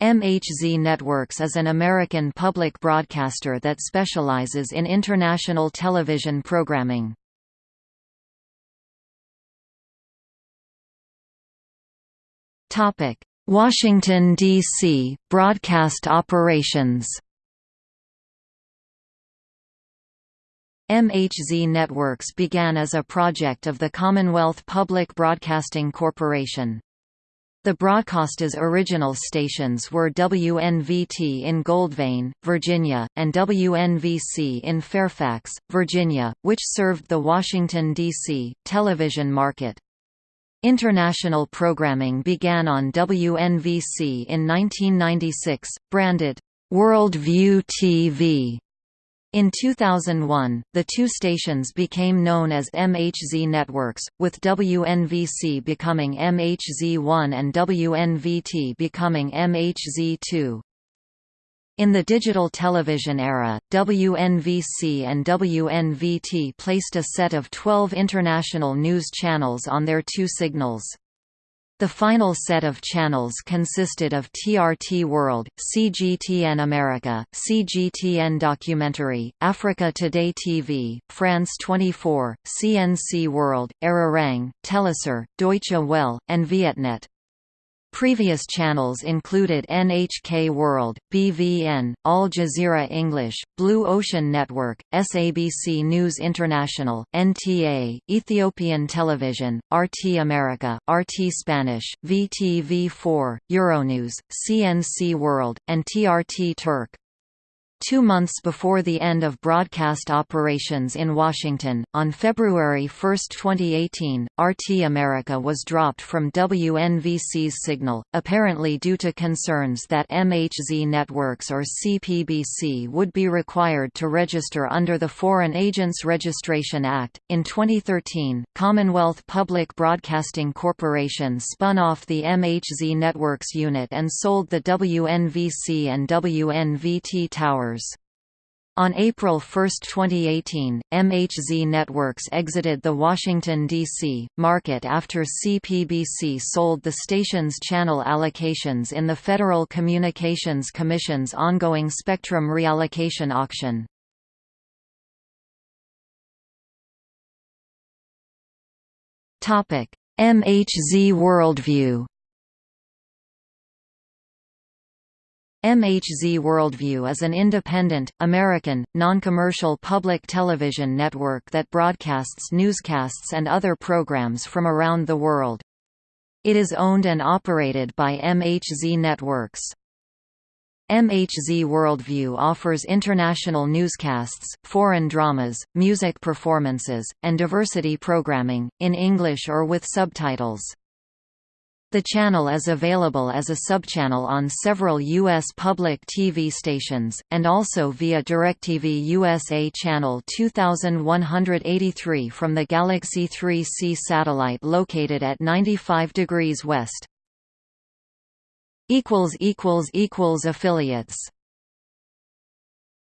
MHZ Networks is an American public broadcaster that specializes in international television programming. Washington, D.C., broadcast operations MHZ Networks began as a project of the Commonwealth Public Broadcasting Corporation. The broadcaster's original stations were WNVT in Goldvein, Virginia, and WNVC in Fairfax, Virginia, which served the Washington, D.C., television market. International programming began on WNVC in 1996, branded, World View TV, in 2001, the two stations became known as MHZ Networks, with WNVC becoming MHZ1 and WNVT becoming MHZ2. In the digital television era, WNVC and WNVT placed a set of 12 international news channels on their two signals. The final set of channels consisted of TRT World, CGTN America, CGTN Documentary, Africa Today TV, France 24, CNC World, Arirang, Telesur, Deutsche Welle, and Vietnet. Previous channels included NHK World, BVN, Al Jazeera English, Blue Ocean Network, SABC News International, NTA, Ethiopian Television, RT America, RT Spanish, VTV4, Euronews, CNC World, and TRT Turk. Two months before the end of broadcast operations in Washington, on February 1, 2018, RT America was dropped from WNVC's signal, apparently due to concerns that MHZ Networks or CPBC would be required to register under the Foreign Agents Registration Act. In 2013, Commonwealth Public Broadcasting Corporation spun off the MHZ Networks unit and sold the WNVC and WNVT towers on April 1, 2018, MHZ Networks exited the Washington, D.C., market after CPBC sold the station's channel allocations in the Federal Communications Commission's ongoing spectrum reallocation auction. MHZ Worldview MHZ Worldview is an independent, American, non-commercial public television network that broadcasts newscasts and other programs from around the world. It is owned and operated by MHZ Networks. MHZ Worldview offers international newscasts, foreign dramas, music performances, and diversity programming, in English or with subtitles. The channel is available as a subchannel on several U.S. public TV stations, and also via DirecTV USA Channel 2183 from the Galaxy 3C satellite located at 95 degrees west. Affiliates